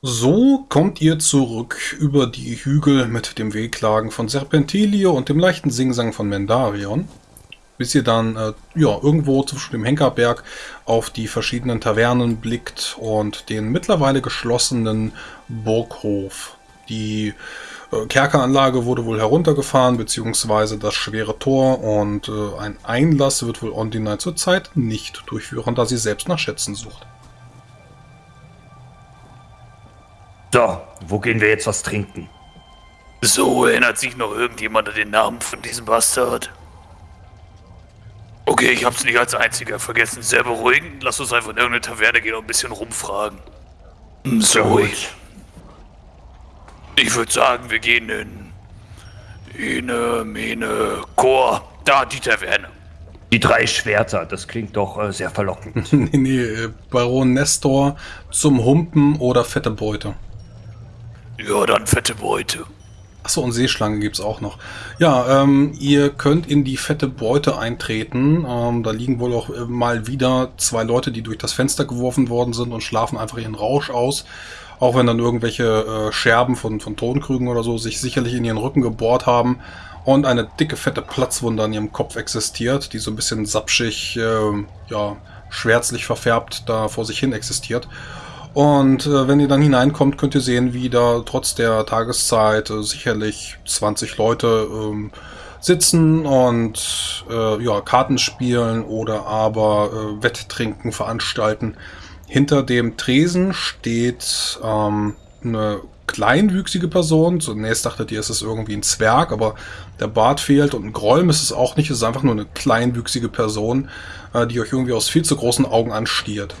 So kommt ihr zurück über die Hügel mit dem Wehklagen von Serpentilio und dem leichten Singsang von Mendarion, bis ihr dann äh, ja, irgendwo zwischen dem Henkerberg auf die verschiedenen Tavernen blickt und den mittlerweile geschlossenen Burghof. Die äh, Kerkeranlage wurde wohl heruntergefahren, beziehungsweise das schwere Tor und äh, ein Einlass wird wohl Ondinai zurzeit nicht durchführen, da sie selbst nach Schätzen sucht. So, wo gehen wir jetzt was trinken? So, erinnert sich noch irgendjemand an den Namen von diesem Bastard? Okay, ich hab's nicht als einziger vergessen. Sehr beruhigend. Lass uns einfach in irgendeine Taverne gehen und ein bisschen rumfragen. Hm, so, ruhig. Ich würde sagen, wir gehen in. Ine, Mene, Chor. Da, die Taverne. Die drei Schwerter, das klingt doch äh, sehr verlockend. nee, nee, äh, Baron Nestor zum Humpen oder fette Beute. Ja, dann fette Beute. Achso, und Seeschlange gibt es auch noch. Ja, ähm, ihr könnt in die fette Beute eintreten. Ähm, da liegen wohl auch äh, mal wieder zwei Leute, die durch das Fenster geworfen worden sind und schlafen einfach ihren Rausch aus. Auch wenn dann irgendwelche äh, Scherben von, von Tonkrügen oder so sich sicherlich in ihren Rücken gebohrt haben. Und eine dicke, fette Platzwunde an ihrem Kopf existiert, die so ein bisschen sapschig, äh, ja, schwärzlich verfärbt da vor sich hin existiert. Und äh, wenn ihr dann hineinkommt, könnt ihr sehen, wie da trotz der Tageszeit äh, sicherlich 20 Leute ähm, sitzen und äh, ja, Karten spielen oder aber äh, Wetttrinken veranstalten. Hinter dem Tresen steht ähm, eine kleinwüchsige Person. Zunächst dachtet ihr, es ist irgendwie ein Zwerg, aber der Bart fehlt und ein Gräum ist es auch nicht. Es ist einfach nur eine kleinwüchsige Person, äh, die euch irgendwie aus viel zu großen Augen anstiert.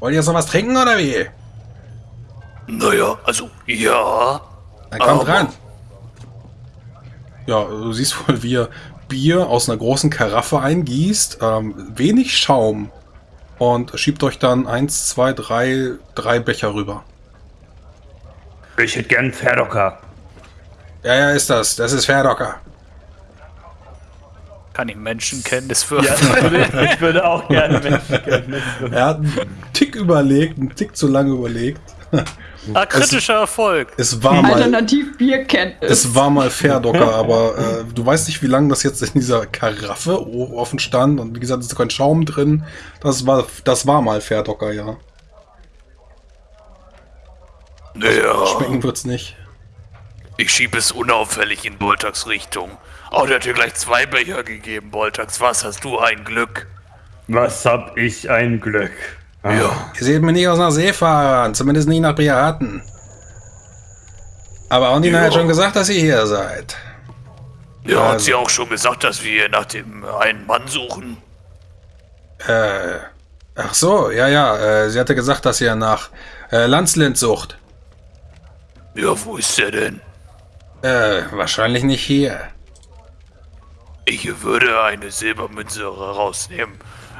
Wollt ihr jetzt noch was trinken oder wie? Naja, also ja. Dann kommt ran. Ja, du siehst wohl, wie ihr Bier aus einer großen Karaffe eingießt. Ähm, wenig Schaum. Und schiebt euch dann eins, zwei, drei, drei Becher rüber. Ich hätte gern Pferdocker. Ja, ja, ist das. Das ist Pferdocker. Kann ich Menschenkenntnis für? Ja, ich würde auch gerne Menschenkenntnis für. Er hat einen Tick überlegt, einen Tick zu lange überlegt. Ah, kritischer es, Erfolg. Es war mal, Alternativ Bierkenntnis. Es war mal Fairdocker, aber äh, du weißt nicht, wie lange das jetzt in dieser Karaffe offen stand. Und wie gesagt, es ist kein Schaum drin. Das war, das war mal Fairdocker, ja. Naja. Schmecken wird's nicht. Ich schiebe es unauffällig in Boltax Richtung. Oh, der hat dir gleich zwei Becher gegeben, Boltax. Was hast du ein Glück? Was hab ich ein Glück? Ja. Ihr seht mir nicht aus nach Seefahrern, zumindest nicht nach Piraten. Aber Ondina Ja. hat schon gesagt, dass ihr hier seid. Ja, hat Also- sie auch schon gesagt, dass wir nach dem äh, einen Mann suchen? Äh, ach so, ja, ja, äh, sie hatte gesagt, dass ihr nach äh, Landslind sucht. Ja, wo ist der denn? Äh, wahrscheinlich nicht hier. Ich würde eine Silbermünze rausnehmen.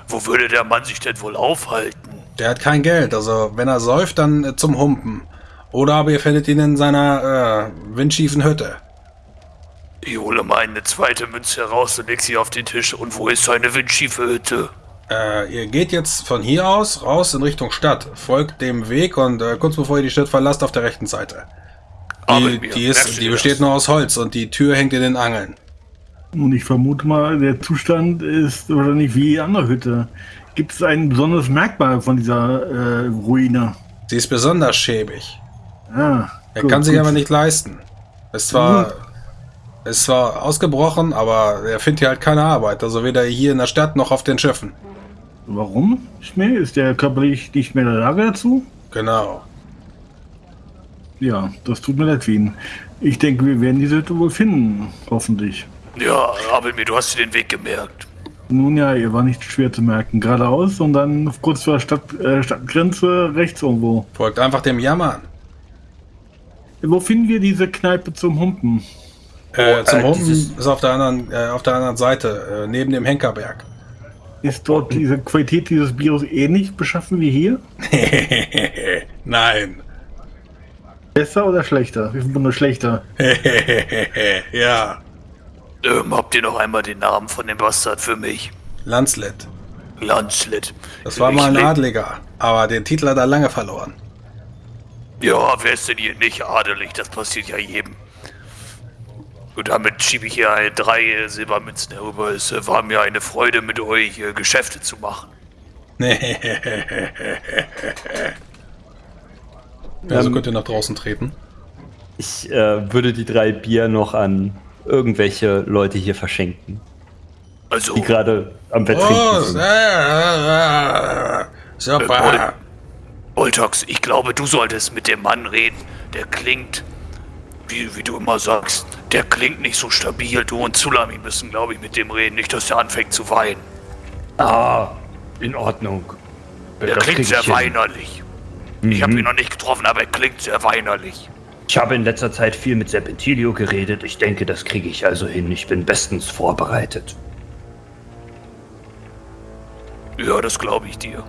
Wo würde der Mann sich denn wohl aufhalten? Der hat kein Geld, also wenn er säuft, dann äh, zum Humpen. Oder aber ihr findet ihn in seiner äh, windschiefen Hütte. Ich hole mal eine zweite Münze heraus und leg sie auf den Tisch. Und wo ist seine windschiefe Hütte? Äh, ihr geht jetzt von hier aus raus in Richtung Stadt. Folgt dem Weg und äh, kurz bevor ihr die Stadt verlasst, auf der rechten Seite. Aber Die, die, ist, die besteht nur aus Holz und die Tür hängt in den Angeln. Und ich vermute mal, der Zustand ist wahrscheinlich wie die andere Hütte. Gibt es ein besonderes Merkmal von dieser äh, Ruine? Sie ist besonders schäbig. Ah, Er gut, kann sich gut. aber nicht leisten. Ist zwar, ist zwar ausgebrochen, aber er findet hier halt keine Arbeit. Also weder hier in der Stadt noch auf den Schiffen. Warum? Schnell? Ist der körperlich nicht mehr in der Lage dazu? Genau. Ja, das tut mir leid ihn. Ich denke, wir werden diese Hütte wohl finden, hoffentlich. Ja, aber mir, du hast dir den Weg gemerkt. Nun ja, ihr war nicht schwer zu merken. Geradeaus und dann kurz vor der Stadt, äh, Stadtgrenze rechts irgendwo. Folgt einfach dem Jammern. Wo finden wir diese Kneipe zum Humpen? Äh, zum äh, Humpen ist auf der anderen, äh, auf der anderen Seite, äh, neben dem Henkerberg. Ist dort diese Qualität dieses Bieres ähnlich beschaffen wie hier? Nein. Besser oder schlechter? Wir sind nur schlechter. ja. Ähm, habt ihr noch einmal den Namen von dem Bastard für mich? Landslet. Landslet. Das war Ich mal ein Adliger, aber den Titel hat er lange verloren. Ja, wer ist denn hier nicht adelig? Das passiert ja jedem. Und damit schiebe ich hier drei Silbermünzen herüber. Es äh, war mir eine Freude, mit euch äh, Geschäfte zu machen. Ja, so Ähm, könnt ihr nach draußen treten. Ich äh, würde die drei Bier noch an irgendwelche Leute hier verschenken, Also, die gerade am Wetttrinken Oh, sind. äh, super. Voltox, ich glaube, du solltest mit dem Mann reden. Der klingt, wie, wie du immer sagst, der klingt nicht so stabil. Du und Zulami müssen, glaube ich, mit dem reden. Nicht, dass der anfängt zu weinen. Ah, in Ordnung. Der Das klingt sehr ich weinerlich. Ich habe ihn noch nicht getroffen, aber er klingt sehr weinerlich. Ich habe in letzter Zeit viel mit Serpentilio geredet. Ich denke, das kriege ich also hin. Ich bin bestens vorbereitet. Ja, das glaube ich dir.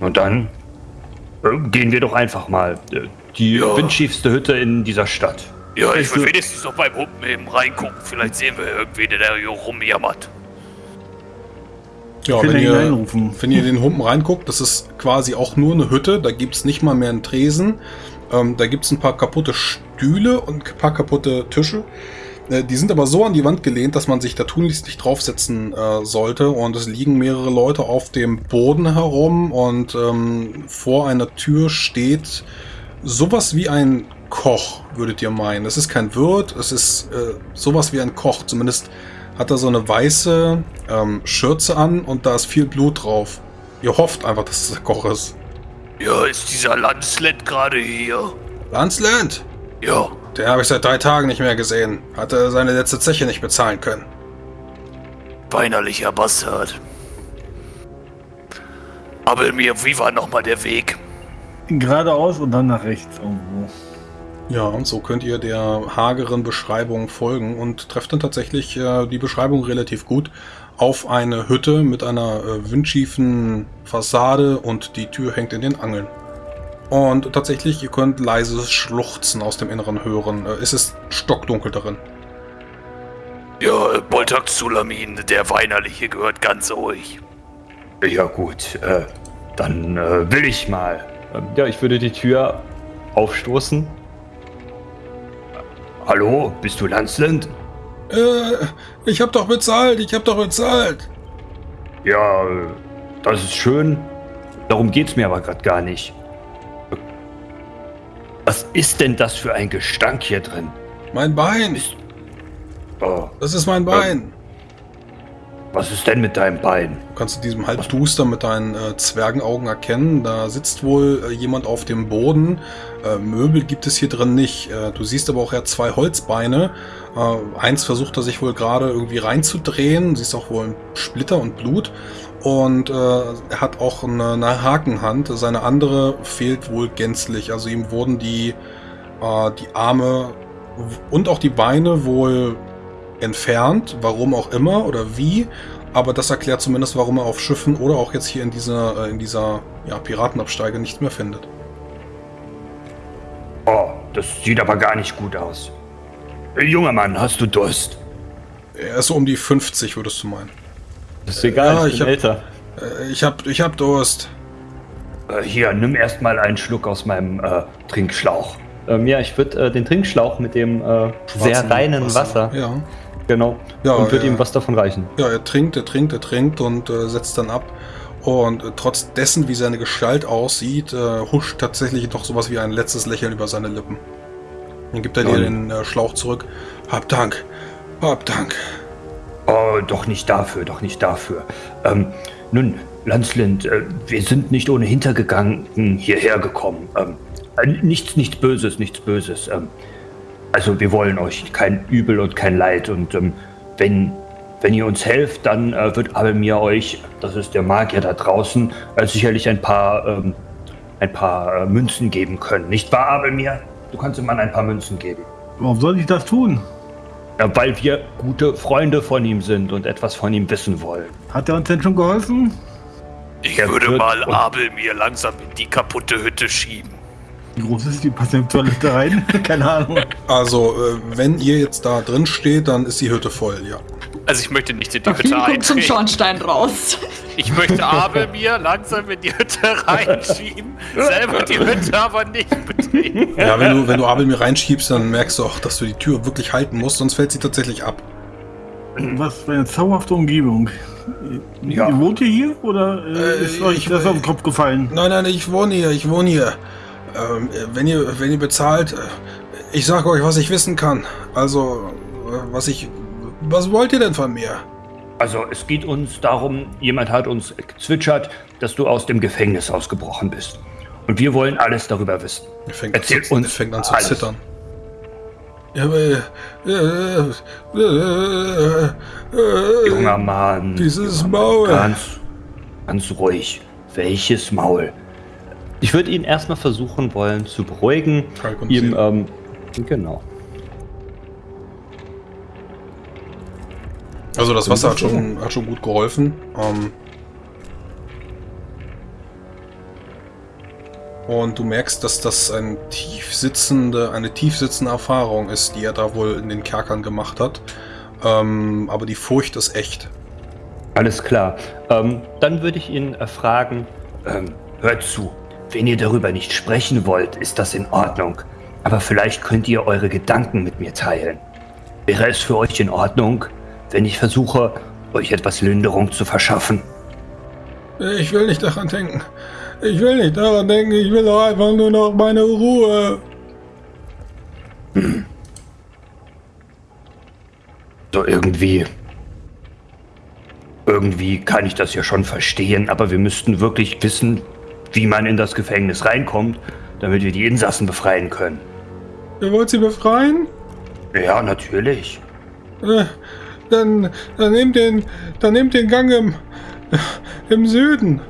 Und dann äh, gehen wir doch einfach mal. Äh, die Ja. windschiefste Hütte in dieser Stadt. Ja, ich will wenigstens noch beim Humpen eben reingucken. Vielleicht sehen wir irgendwie, der hier rumjammert. Ja, wenn ihr, wenn ihr den Humpen reinguckt, das ist quasi auch nur eine Hütte. Da gibt's nicht mal mehr einen Tresen. Ähm, da gibt's ein paar kaputte Stühle und ein paar kaputte Tische. Äh, die sind aber so an die Wand gelehnt, dass man sich da tunlichst nicht draufsetzen äh, sollte. Und es liegen mehrere Leute auf dem Boden herum. Und ähm, vor einer Tür steht sowas wie ein Koch, würdet ihr meinen. Es ist kein Wirt, es ist äh, sowas wie ein Koch. Zumindest hat er so eine weiße ähm, Schürze an und da ist viel Blut drauf. Ihr hofft einfach, dass es der Koch ist. Ja, ist dieser Landslet gerade hier? Landsland! Ja, Den habe ich seit drei Tagen nicht mehr gesehen. Hatte seine letzte Zeche nicht bezahlen können. weinerlicher Bastard. Aber mir, wie war nochmal der Weg? Geradeaus und dann nach rechts irgendwo. Ja, und so könnt ihr der hageren Beschreibung folgen und trefft dann tatsächlich äh, die Beschreibung relativ gut auf eine Hütte mit einer äh, windschiefen Fassade und die Tür hängt in den Angeln. Und tatsächlich, ihr könnt leises Schluchzen aus dem Inneren hören. Äh, es ist stockdunkel darin. Ja, Boltak Sulamin, der Weinerliche, gehört ganz euch. Ja gut, äh, dann äh, will ich mal. Ja, ich würde die Tür aufstoßen. Hallo, bist du Landsland? Äh, ich hab doch bezahlt, ich hab doch bezahlt. Ja, das ist schön. Darum geht's mir aber gerade gar nicht. Was ist denn das für ein Gestank hier drin? Mein Bein, Oh, das ist mein Bein. Was ist denn mit deinem Bein? Du kannst in diesem Halbduster mit deinen äh, Zwergenaugen erkennen. Da sitzt wohl äh, jemand auf dem Boden. Äh, Möbel gibt es hier drin nicht. Äh, du siehst aber auch eher zwei Holzbeine. Äh, eins versucht er sich wohl gerade irgendwie reinzudrehen. Du siehst auch wohl Splitter und Blut. Und äh, er hat auch eine, eine Hakenhand. Seine andere fehlt wohl gänzlich. Also ihm wurden die, die Arme und auch die Beine wohl entfernt. Warum auch immer oder wie. Aber das erklärt zumindest, warum er auf Schiffen oder auch jetzt hier in dieser, äh, in dieser ja, Piratenabsteige nichts mehr findet. Oh, das sieht aber gar nicht gut aus. Äh, Junger Mann, hast du Durst? Er ist so um die 50, würdest du meinen. Das ist egal, Ja, ich ich bin hab- älter. Äh, ich hab, ich hab Durst. Äh, hier, nimm erstmal einen Schluck aus meinem äh, Trinkschlauch. Ähm, ja, ich würde äh, den Trinkschlauch mit dem äh, sehr reinen Wasser, Ja. Genau, Ja, und würde ja. ihm was davon reichen. Ja, er trinkt, er trinkt, er trinkt und äh, setzt dann ab. Und äh, trotz dessen, wie seine Gestalt aussieht, äh, huscht tatsächlich doch sowas wie ein letztes Lächeln über seine Lippen. Dann gibt er dir den äh, Schlauch zurück. Hab Dank. Hab Dank. Oh, doch nicht dafür, doch nicht dafür. Ähm, nun, Landslind, äh, wir sind nicht ohne Hintergegangen hierher gekommen. Ähm, äh, nichts, nichts Böses, nichts Böses. Ähm, also wir wollen euch kein Übel und kein Leid. Und ähm, wenn, wenn ihr uns helft, dann äh, wird Abelmir euch, das ist der Magier da draußen, äh, sicherlich ein paar, ähm, ein paar äh, Münzen geben können. Nicht wahr, Abelmir? Du kannst dem Mann ein paar Münzen geben. Warum soll ich das tun? Ja, weil wir gute Freunde von ihm sind und etwas von ihm wissen wollen. Hat er uns denn schon geholfen? Ich Er würde mal Abel mir langsam in die kaputte Hütte schieben. Wie groß ist die? Passt in die Toilette rein? Keine Ahnung. Also, äh, wenn ihr jetzt da drin steht, dann ist die Hütte voll, ja. Also ich möchte nicht in die Hütte kommt zum. Schornstein raus. Ich möchte Abel mir langsam in die Hütte reinschieben, selber die Hütte aber nicht betreten. Ja, wenn du, wenn du Abel mir reinschiebst, dann merkst du auch, dass du die Tür wirklich halten musst, sonst fällt sie tatsächlich ab. Was für eine zauberhafte Umgebung. Ja. Ihr wohnt ihr hier oder äh, Äh, ist euch ich- das auf den Kopf gefallen? Nein, nein, ich wohne hier, ich wohne hier. Ähm, wenn ihr, wenn ihr bezahlt, äh, ich sag euch, was ich wissen kann. Also, äh, was ich, was wollt ihr denn von mir? Also es geht uns darum, jemand hat uns gezwitschert, dass du aus dem Gefängnis ausgebrochen bist. Und wir wollen alles darüber wissen. Er fängt, Erzähl an, zu, uns fängt an zu alles. zittern. Ja, aber, äh, äh, äh, äh, Junger Mann. Dieses junger Maul. Mann, Ganz, ganz ruhig. Welches Maul? Ich würde ihn erstmal versuchen wollen zu beruhigen. Ihm, ähm, genau. Also das Wasser hat schon, hat schon gut geholfen. Ähm und du merkst, dass das ein tief sitzende, eine tief sitzende Erfahrung ist, die er da wohl in den Kerkern gemacht hat. Ähm, aber die Furcht ist echt. Alles klar. Ähm, dann würde ich ihn äh, fragen, Ähm, hört zu. Wenn ihr darüber nicht sprechen wollt, ist das in Ordnung. Aber vielleicht könnt ihr eure Gedanken mit mir teilen. Wäre es für euch in Ordnung, wenn ich versuche, euch etwas Linderung zu verschaffen? Ich will nicht daran denken. Ich will nicht daran denken. Ich will doch einfach nur noch meine Ruhe. So irgendwie. Irgendwie kann ich das ja schon verstehen, aber wir müssten wirklich wissen, wie man in das Gefängnis reinkommt, damit wir die Insassen befreien können. Ihr wollt sie befreien? Ja, natürlich. Äh, Dann, dann nehmt den, dann nehmt den Gang im, im Süden.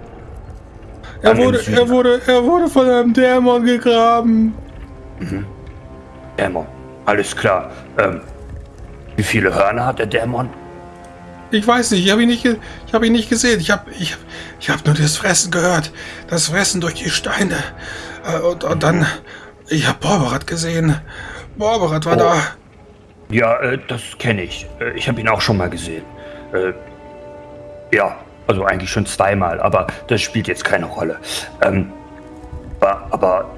Er wurde, Süden. er wurde, er wurde von einem Dämon gegraben. Dämon. Alles klar. Ähm, wie viele Hörner hat der Dämon? Ich weiß nicht, ich habe ihn nicht, ich habe ihn nicht gesehen. Ich habe, ich, ich habe nur das Fressen gehört, das Fressen durch die Steine. Äh, Und, und dann, ich habe Borberat gesehen. Borberat war Oh. da. Ja, äh, das kenne ich. Äh, ich habe ihn auch schon mal gesehen. Äh, ja, also eigentlich schon zweimal, aber das spielt jetzt keine Rolle. Ähm, aber, aber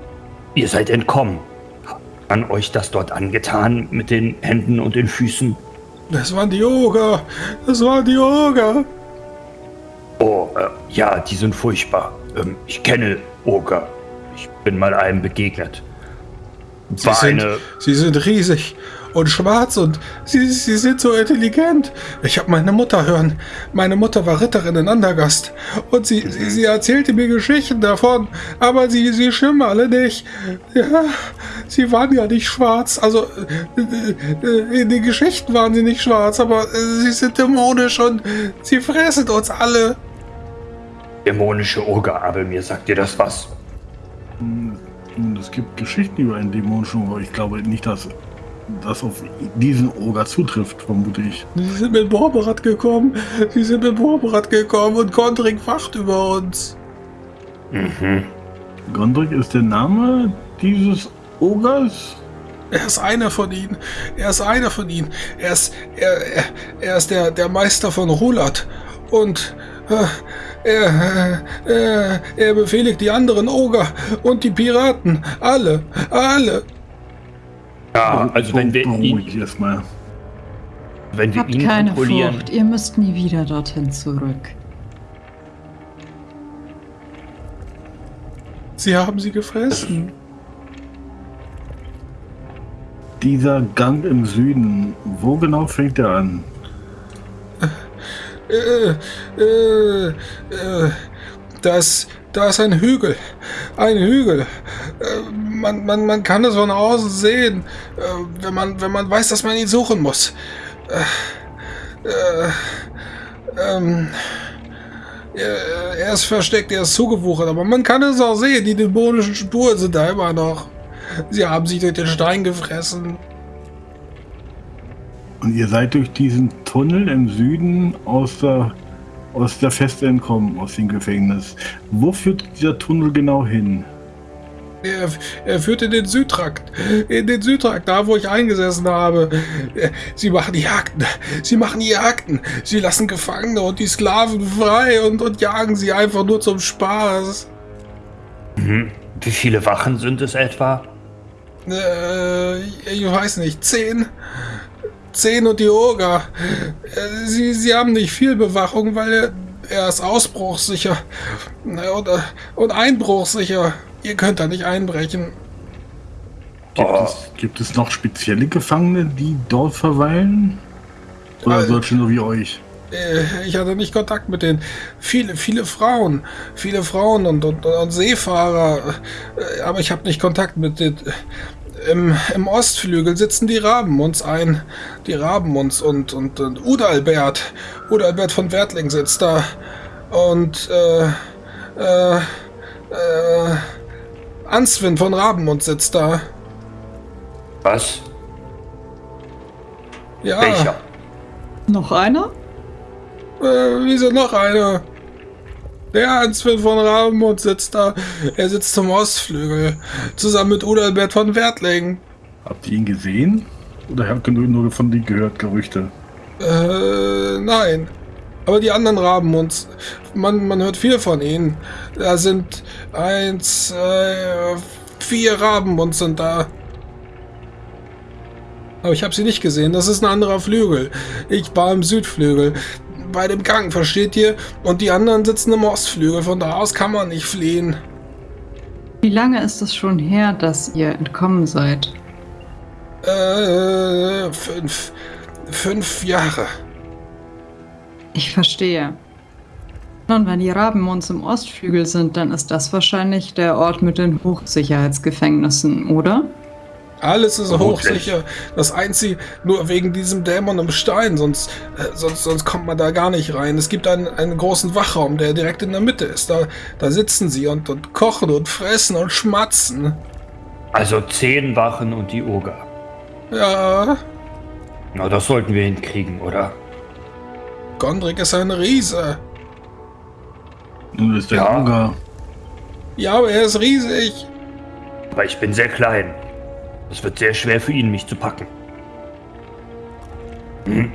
ihr seid entkommen. Hat man euch das dort angetan mit den Händen und den Füßen? Das waren die Oger. Das waren die Oger. Oh, äh, ja, die sind furchtbar. Ähm, ich kenne Oger. Ich bin mal einem begegnet. Sie sind, sie sind riesig und schwarz und sie, sie sind so intelligent. Ich habe meine Mutter hören. Meine Mutter war Ritterin in Andergast und sie, sie, sie erzählte mir Geschichten davon, aber sie, sie stimmen alle nicht. Ja, sie waren ja nicht schwarz. Also äh, äh, in den Geschichten waren sie nicht schwarz, aber äh, sie sind dämonisch und sie fressen uns alle. dämonische Oger, aber mir sagt ihr das was? Und es gibt Geschichten über einen dämonischen Oger. Ich glaube nicht, dass das auf diesen Oger zutrifft, vermute ich. Sie sind mit Borberat gekommen. Sie sind mit Borberat gekommen und Gondring wacht über uns. Mhm. Gondrik ist der Name dieses Ogers? Er ist einer von ihnen. Er ist einer von ihnen. Er ist, er, er, er ist der, der Meister von Rulat. Und äh, er, äh, er befehligt die anderen Oger und die Piraten. Alle, alle. Ja, also wenn wir ihn, erstmal. wenn wir Habt ihn keine kontrollieren, Furcht, ihr müsst nie wieder dorthin zurück. Sie haben sie gefressen. Dieser Gang im Süden, wo genau fängt er an? Äh, äh, äh, das, da ist ein Hügel. Ein Hügel. Äh, man, man, man kann es von außen sehen, äh, wenn, man, wenn man weiß, dass man ihn suchen muss. Äh, äh, ähm, er, ist versteckt, er ist zugewuchert, aber man kann es auch sehen. Die dämonischen Spuren sind da immer noch. Sie haben sich durch den Stein gefressen. Und ihr seid durch diesen Tunnel im Süden aus der, aus der Feste entkommen, aus dem Gefängnis. Wo führt dieser Tunnel genau hin? Er, er führt in den Südtrakt. In den Südtrakt, da wo ich eingesessen habe. Sie machen Jagden. Sie machen Jagden. Sie lassen Gefangene und die Sklaven frei und, und jagen sie einfach nur zum Spaß. Mhm. Wie viele Wachen sind es etwa? Äh, ich weiß nicht, zehn. Zehn und die Oger. Sie, sie haben nicht viel Bewachung, weil er, er ist ausbruchssicher. Na, Und, und einbruchsicher. Ihr könnt da nicht einbrechen. Gibt, Oh. es, gibt es noch spezielle Gefangene, die dort verweilen? Oder Äh, solche nur wie euch? Äh, Ich hatte nicht Kontakt mit denen. Viele, viele Frauen. Viele Frauen und, und, und Seefahrer. Äh, Aber ich habe nicht Kontakt mit den. Im, Im Ostflügel sitzen die Rabenmunds ein. Die Rabenmunds und, und, und Udalbert. Udalbert von Wertling sitzt da. Und, äh, äh, äh, Answin von Rabenmund sitzt da. Was? Ja. Welcher? Noch einer? Äh, wieso noch einer? Der Answin von Rabenmund sitzt da. Er sitzt zum Ostflügel. Zusammen mit Udalbert von Wertling. Habt ihr ihn gesehen? Oder habt ihr nur, nur von denen gehört, Gerüchte? Äh, nein. Aber die anderen Rabenmunds, man, man hört viel von ihnen. Da sind eins, zwei, vier Rabenmunds sind da. Aber ich habe sie nicht gesehen. Das ist ein anderer Flügel. Ich war im Südflügel. Bei dem Gang, versteht ihr? Und die anderen sitzen im Ostflügel. Von da aus kann man nicht fliehen. Wie lange ist es schon her, dass ihr entkommen seid? Äh, fünf. Fünf Jahre. Ich verstehe. Nun, wenn die Rabenmunds im Ostflügel sind, dann ist das wahrscheinlich der Ort mit den Hochsicherheitsgefängnissen, oder? Alles ist hochsicher. Das einzige, nur wegen diesem Dämon im Stein, sonst, äh, sonst, sonst kommt man da gar nicht rein. Es gibt einen, einen großen Wachraum, der direkt in der Mitte ist. Da, da sitzen sie und, und kochen und fressen und schmatzen. Also zehn Wachen und die Oger. Ja, Na, das sollten wir hinkriegen, oder? Gondrik ist ein Riese. Nun ist der Ja. Oger. Ja, aber er ist riesig. Aber ich bin sehr klein. Es wird sehr schwer für ihn, mich zu packen. Hm?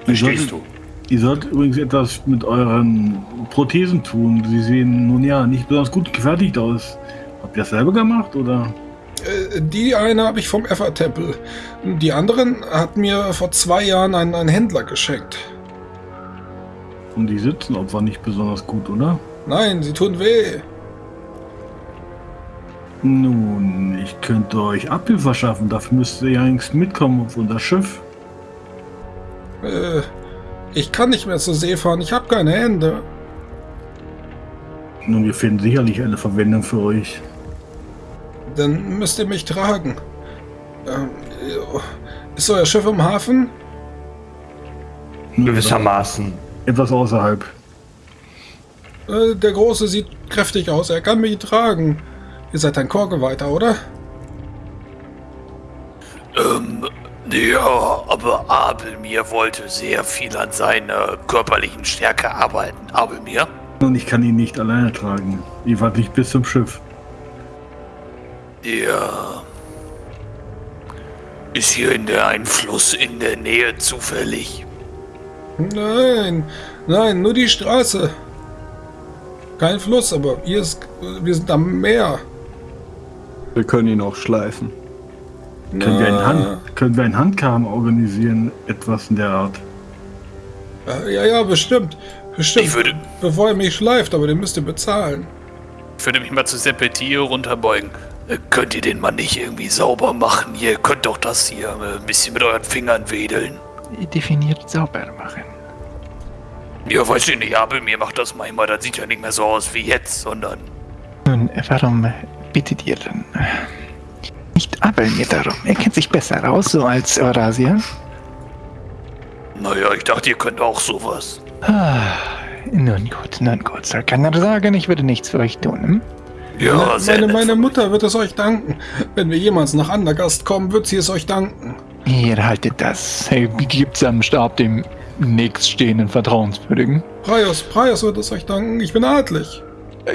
Ihr Verstehst solltet, du? ihr sollt übrigens etwas mit euren Prothesen tun. Sie sehen nun ja nicht besonders gut gefertigt aus. Habt ihr das selber gemacht oder? Äh, Die eine habe ich vom Effer-Tempel. Die anderen hat mir vor zwei Jahren ein, ein Händler geschenkt. Und die sitzen opfer nicht besonders gut, oder? Nein, sie tun weh. Nun, ich könnte euch Abhilfe verschaffen. Dafür müsst ihr ja eigentlich mitkommen auf unser Schiff. Äh, ich kann nicht mehr zur See fahren. Ich habe keine Hände. Nun, wir finden sicherlich eine Verwendung für euch. Dann müsst ihr mich tragen. Ähm, ist euer Schiff im Hafen? Gewissermaßen. Etwas außerhalb. Äh, der Große sieht kräftig aus. Er kann mich tragen. Ihr seid ein Chorgeweihter, oder? Ähm, ja, aber Abelmir wollte sehr viel an seiner körperlichen Stärke arbeiten. Abelmir? Und ich kann ihn nicht alleine tragen. Ihr wart nicht bis zum Schiff. Ja. Ist hier in der ein Fluss in der Nähe zufällig? Nein, nein, nur die Straße. Kein Fluss, aber hier ist, wir sind am Meer. Wir können ihn auch schleifen. Können, wir einen Hand, können wir einen Handkarren organisieren? Etwas in der Art. Ja, ja, bestimmt. Bestimmt. Ich würde- Bevor ihr mich schleift, aber den müsst ihr bezahlen. Ich würde mich mal zu Seppetie runterbeugen. Äh, Könnt ihr den mal nicht irgendwie sauber machen? Ihr könnt doch das hier äh, ein bisschen mit euren Fingern wedeln. definiert sauber machen. Ja, weiß ich nicht, Abelmir macht das manchmal. Das sieht ja nicht mehr so aus wie jetzt, sondern... Nun, warum bittet ihr dann? Nicht Abel mir darum. Er kennt sich besser aus, so als Eurasia. Naja, ich dachte, ihr könnt auch sowas. Ah, nun gut, nun gut. Soll keiner sagen, ich würde nichts für euch tun. Hm? Ja, sehr meine, nett meine von Mutter wird es euch danken. Wenn wir jemals nach Andergast kommen, wird sie es euch danken. Ihr haltet das. Hey, gibt's am Stab dem nächststehenden Vertrauenswürdigen. Praios, Praios wird es euch danken. Ich bin adlig.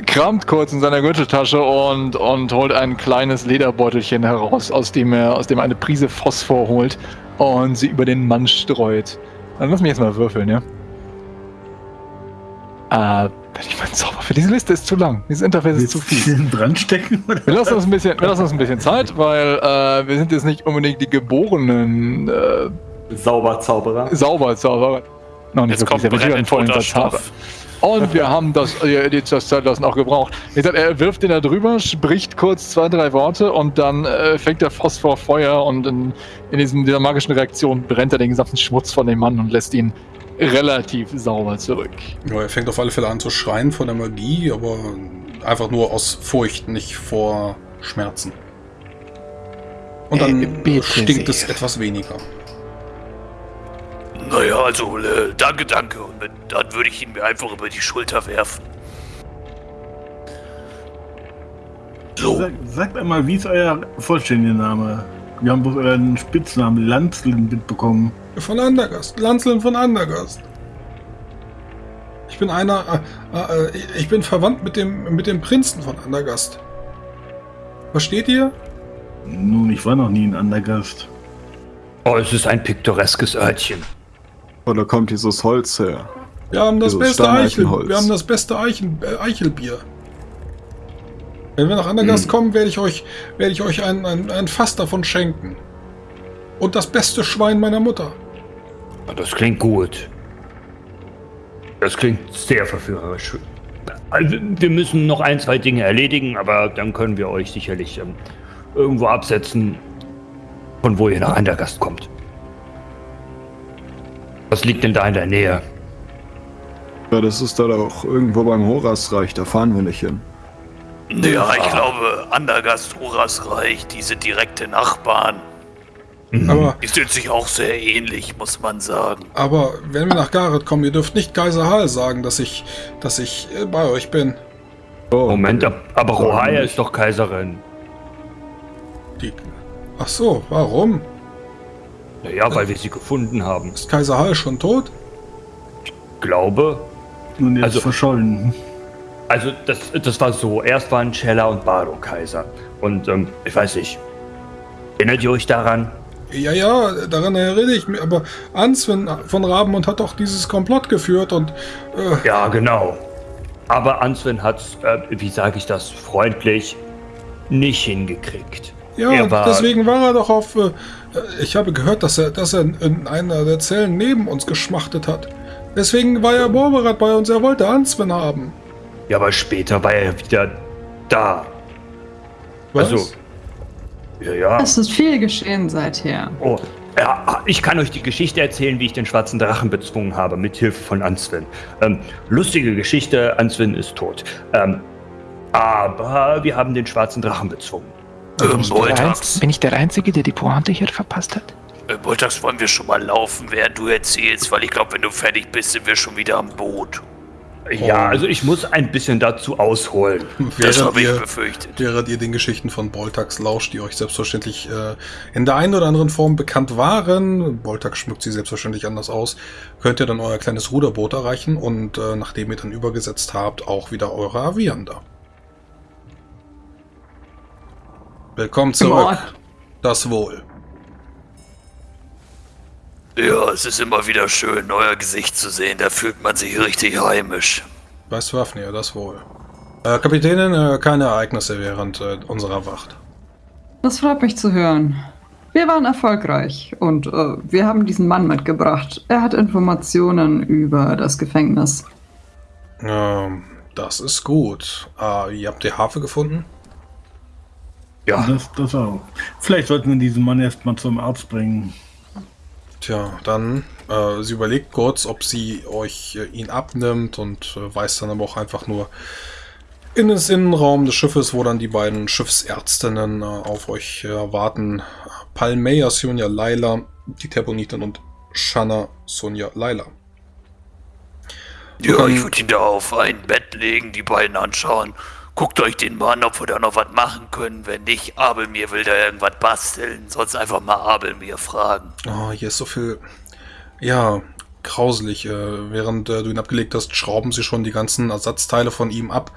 kramt kurz in seiner Gürteltasche und, und holt ein kleines Lederbeutelchen heraus, aus dem er aus dem eine Prise Phosphor holt und sie über den Mann streut. Dann lass mich jetzt mal würfeln, ja? Äh, wenn ich meinen Zauber für diese Liste ist zu lang. Dieses Interface ist zu viel. dran stecken? Oder? Wir lassen uns ein bisschen, wir lassen uns ein bisschen Zeit, weil äh, wir sind jetzt nicht unbedingt die geborenen äh, Sauberzauberer. Sauberzauberer. Noch nicht Jetzt wirklich, kommt brennend vollen. Stoff. Und wir haben das, äh, die- das Zeitlassen auch gebraucht. Wie gesagt, er wirft den da drüber, spricht kurz zwei, drei Worte und dann äh, fängt der Phosphor Feuer und in, in diesem, dieser magischen Reaktion brennt er den gesamten Schmutz von dem Mann und lässt ihn relativ sauber zurück. Ja, er fängt auf alle Fälle an zu schreien von der Magie, aber einfach nur aus Furcht, nicht vor Schmerzen. Und dann Äh, stinkt es sehr. etwas weniger. Naja, also, äh, danke, danke. Und dann würde ich ihn mir einfach über die Schulter werfen. So, Sag, sagt einmal, wie ist euer vollständiger Name? Wir haben bloß euren Spitznamen Lanzlin mitbekommen. Von Andergast. Lanzeln von Andergast. Ich bin einer. Äh, äh, ich bin verwandt mit dem, mit dem Prinzen von Andergast. Versteht ihr? Nun, ich war noch nie ein Andergast. Oh, es ist ein piktoreskes Örtchen. Wo da kommt dieses Holz her? Wir haben das Dieses beste Eichel. Wir haben das beste Eichen, äh, Eichelbier. Wenn wir nach Andergast Hm. kommen, werde ich euch, werde ich euch ein, ein, ein Fass davon schenken. Und das beste Schwein meiner Mutter. Ah, Das klingt gut. Das klingt sehr verführerisch. Also, wir müssen noch ein, zwei Dinge erledigen, aber dann können wir euch sicherlich ähm, irgendwo absetzen, von wo ihr nach Andergast kommt. Was liegt denn da in der Nähe? Ja, das ist da doch irgendwo beim Horasreich, da fahren wir nicht hin. Ja, ich glaube, Andergast, Horasreich, die sind direkte Nachbarn. Aber, Die sind sich auch sehr ähnlich, muss man sagen. aber wenn wir nach Gareth kommen, ihr dürft nicht Kaiser Hall sagen, dass ich, dass ich äh, bei euch bin. Oh, Moment, ab- aber Rohaya ist doch Kaiserin. Die, ach so, warum? Naja, weil wir sie gefunden haben. Ist Kaiser Hall schon tot? Glaube. Und jetzt Also- verschollen. Also, das, das war so. Erst waren Cella und Bardo Kaiser. Und, ähm, ich weiß nicht. Erinnert ihr euch daran? Ja, ja, daran erinnere ich mich. Aber Answin von Rabenmund hat doch dieses Komplott geführt und äh, Ja, genau. Aber Answin hat's, äh, wie sage ich das, freundlich nicht hingekriegt. ja, war- deswegen war er doch auf. Äh, ich habe gehört, dass er, dass er in einer der Zellen neben uns geschmachtet hat. Deswegen war er Borberat bei uns. Er wollte Answin haben. Ja, aber später war er wieder da. Was? Also, ja, ja. Es ist viel geschehen seither. Oh, ja, ich kann euch die Geschichte erzählen, wie ich den schwarzen Drachen bezwungen habe, mit Hilfe von Answin. Ähm, lustige Geschichte, Answin ist tot. Ähm, aber wir haben den schwarzen Drachen bezwungen. Ähm, Bin ich, der Einz- Boltax, bin ich der Einzige, der die Pointe hier verpasst hat? äh, Boltax, wollen wir schon mal laufen, während du erzählst? Weil ich glaube, wenn du fertig bist, sind wir schon wieder am Boot. Ja, also ich muss ein bisschen dazu ausholen. Das Während habe ich ihr, befürchtet. während ihr den Geschichten von Boltax lauscht, die euch selbstverständlich äh, in der einen oder anderen Form bekannt waren, Boltax schmückt sie selbstverständlich anders aus, könnt ihr dann euer kleines Ruderboot erreichen und äh, nachdem ihr dann übergesetzt habt, auch wieder eure Aviander. Willkommen zurück. Das Wohl. Ja, es ist immer wieder schön, euer Gesicht zu sehen. Da fühlt man sich richtig heimisch. Weißt Waffnir, das Wohl. Äh, Kapitänin, äh, keine Ereignisse während äh, unserer Wacht. Das freut mich zu hören. Wir waren erfolgreich und äh, wir haben diesen Mann mitgebracht. Er hat Informationen über das Gefängnis. Ähm, das ist gut. Äh, ihr habt die Harfe gefunden? Ja, Das, das auch. Vielleicht sollten wir diesen Mann erstmal zum Arzt bringen. Tja, dann, äh, sie überlegt kurz, ob sie euch äh, ihn abnimmt und äh, weist dann aber auch einfach nur in den Innenraum des Schiffes, wo dann die beiden Schiffsärztinnen äh, auf euch äh, warten. Palmeia Sonja Laila, die Terbonitin und Shanna Sonja Laila. Ja, ich würde ihn da auf ein Bett legen, die beiden anschauen. Guckt euch den mal an, ob wir da noch was machen können. Wenn nicht, Abelmir will da irgendwas basteln. Sonst einfach mal Abelmir fragen. Oh, hier ist so viel, ja, grauselig. Äh, während äh, du ihn abgelegt hast, schrauben sie schon die ganzen Ersatzteile von ihm ab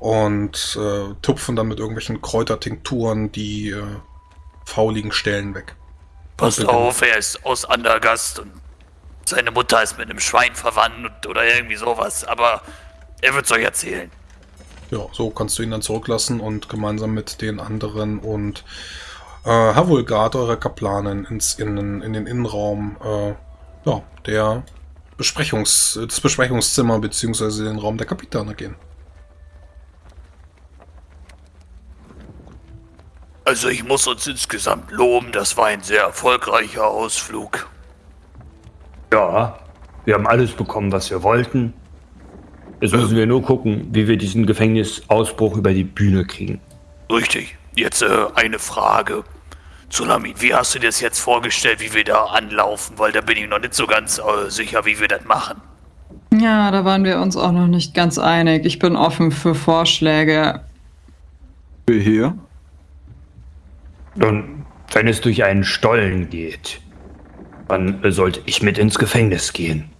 und äh, tupfen dann mit irgendwelchen Kräutertinkturen die äh, fauligen Stellen weg. Passt auf, er ist aus Andergast und seine Mutter ist mit einem Schwein verwandt oder irgendwie sowas, aber er wird's euch erzählen. Ja, so kannst du ihn dann zurücklassen und gemeinsam mit den anderen und äh, Havulgard, eurer Kaplanin, ins Innen, in den Innenraum äh, ja, der Besprechungs, das Besprechungszimmer beziehungsweise den Raum der Kapitane gehen. Also ich muss uns insgesamt loben, das war ein sehr erfolgreicher Ausflug. Ja, wir haben alles bekommen, was wir wollten. Jetzt müssen wir nur gucken, wie wir diesen Gefängnisausbruch über die Bühne kriegen. Richtig. Jetzt äh, eine Frage. Tsunami, wie hast du dir das jetzt vorgestellt, wie wir da anlaufen? Weil da bin ich noch nicht so ganz äh, sicher, wie wir das machen. Ja, da waren wir uns auch noch nicht ganz einig. Ich bin offen für Vorschläge. Wir hier? Nun, wenn es durch einen Stollen geht, dann sollte ich mit ins Gefängnis gehen.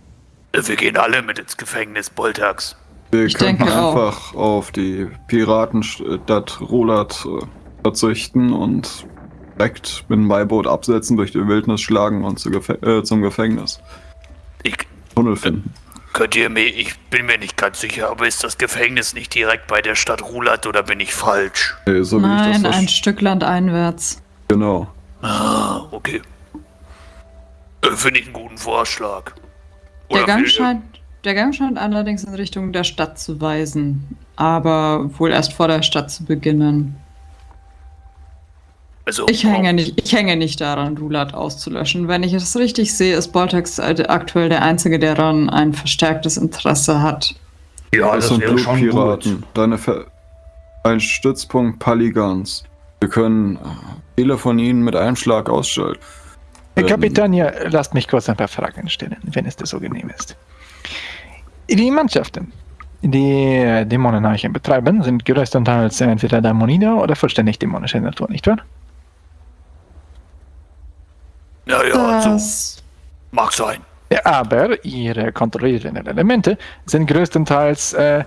Äh, Wir gehen alle mit ins Gefängnis, Boltax. Wir Ich könnten denke auch. einfach auf die Piratenstadt Rolat äh, verzichten und direkt mit dem Beiboot absetzen, durch die Wildnis schlagen und zu Gefä äh, zum Gefängnis. Ich, Tunnel finden. könnt ihr mir, ich bin mir nicht ganz sicher, aber ist das Gefängnis nicht direkt bei der Stadt Rulat oder bin ich falsch? Äh, so wie ich Nein, das ein Stück Land einwärts. Genau. Ah, okay. Äh, Finde ich einen guten Vorschlag. Der Gang, scheint, der Gang scheint allerdings in Richtung der Stadt zu weisen. Aber wohl erst vor der Stadt zu beginnen. Also, Ich hänge nicht, ich hänge nicht daran, Rulat auszulöschen. Wenn ich es richtig sehe, ist Boltex aktuell der Einzige, der daran ein verstärktes Interesse hat. Ja, das das sind Blutpiraten. Deine Ver ein Stützpunkt Paligans. Wir können äh, viele von ihnen mit einem Schlag ausschalten. Herr Kapitän, ja, lasst mich kurz ein paar Fragen stellen, wenn es dir so genehm ist. Die Mannschaften, die Dämonenarchen betreiben, sind größtenteils entweder Dämonide oder vollständig dämonischer Natur, nicht wahr? naja, so Das mag sein. Aber ihre kontrollierenden Elemente sind größtenteils äh,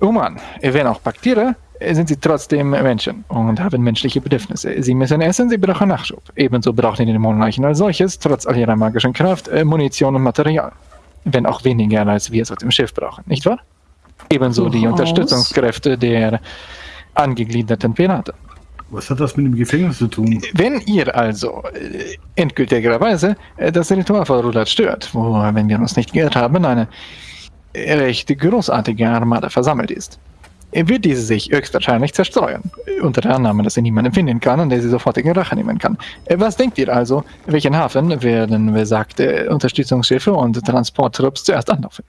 human. Wenn auch Bakterien, sind sie trotzdem Menschen und haben menschliche Bedürfnisse. Sie müssen essen, sie brauchen Nachschub. Ebenso brauchen die Dämonenleichen als solches, trotz all ihrer magischen Kraft, äh, Munition und Material. Wenn auch weniger, als wir es auf dem Schiff brauchen, nicht wahr? Ebenso die. Unterstützungskräfte der angegliederten Piraten. Was hat das mit dem Gefängnis zu tun? Wenn ihr also äh, endgültigerweise äh, das Ritual von Rulat stört, wo, wenn wir uns nicht geirrt haben, eine recht großartige Armada versammelt ist, wird diese sich höchstwahrscheinlich zerstreuen. Äh, Unter der Annahme, dass sie niemanden finden kann und der sie sofortige Rache nehmen kann. Äh, Was denkt ihr also, welchen Hafen werden besagte Unterstützungsschiffe und Transporttrupps zuerst anlaufen?